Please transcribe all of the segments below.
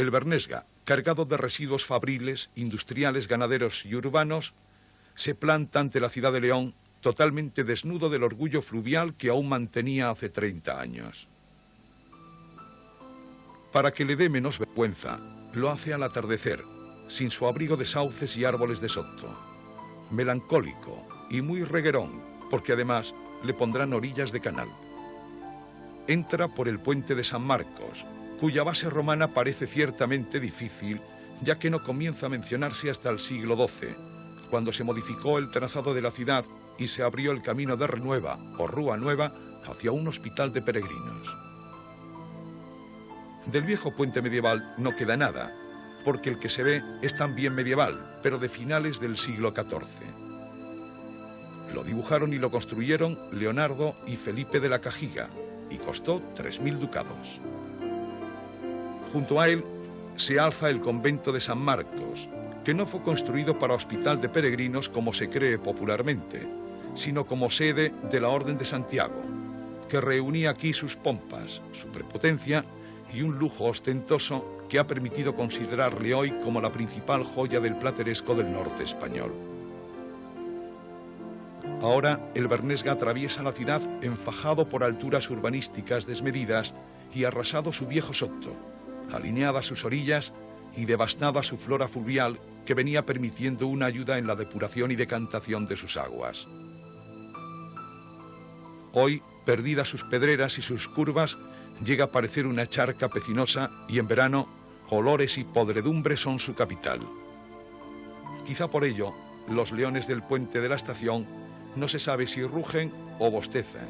El Bernesga, cargado de residuos fabriles, industriales, ganaderos y urbanos, se planta ante la ciudad de León totalmente desnudo del orgullo fluvial que aún mantenía hace 30 años. Para que le dé menos vergüenza, lo hace al atardecer, sin su abrigo de sauces y árboles de soto. Melancólico y muy reguerón, porque además le pondrán orillas de canal. Entra por el puente de San Marcos, cuya base romana parece ciertamente difícil, ya que no comienza a mencionarse hasta el siglo XII, cuando se modificó el trazado de la ciudad y se abrió el camino de Renueva o Rúa Nueva hacia un hospital de peregrinos. Del viejo puente medieval no queda nada, porque el que se ve es también medieval, pero de finales del siglo XIV. Lo dibujaron y lo construyeron Leonardo y Felipe de la Cajiga, y costó 3.000 ducados. Junto a él se alza el convento de San Marcos, que no fue construido para hospital de peregrinos como se cree popularmente, sino como sede de la Orden de Santiago, que reunía aquí sus pompas, su prepotencia y un lujo ostentoso que ha permitido considerarle hoy como la principal joya del plateresco del norte español. Ahora el Bernesga atraviesa la ciudad enfajado por alturas urbanísticas desmedidas y arrasado su viejo soto, alineada sus orillas y devastada su flora fluvial que venía permitiendo una ayuda en la depuración y decantación de sus aguas. Hoy, perdidas sus pedreras y sus curvas, llega a parecer una charca pecinosa y en verano olores y podredumbre son su capital. Quizá por ello, los leones del puente de la estación no se sabe si rugen o bostezan.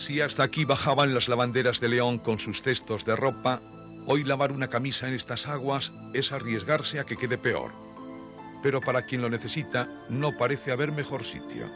Si hasta aquí bajaban las lavanderas de León con sus cestos de ropa, hoy lavar una camisa en estas aguas es arriesgarse a que quede peor. Pero para quien lo necesita, no parece haber mejor sitio.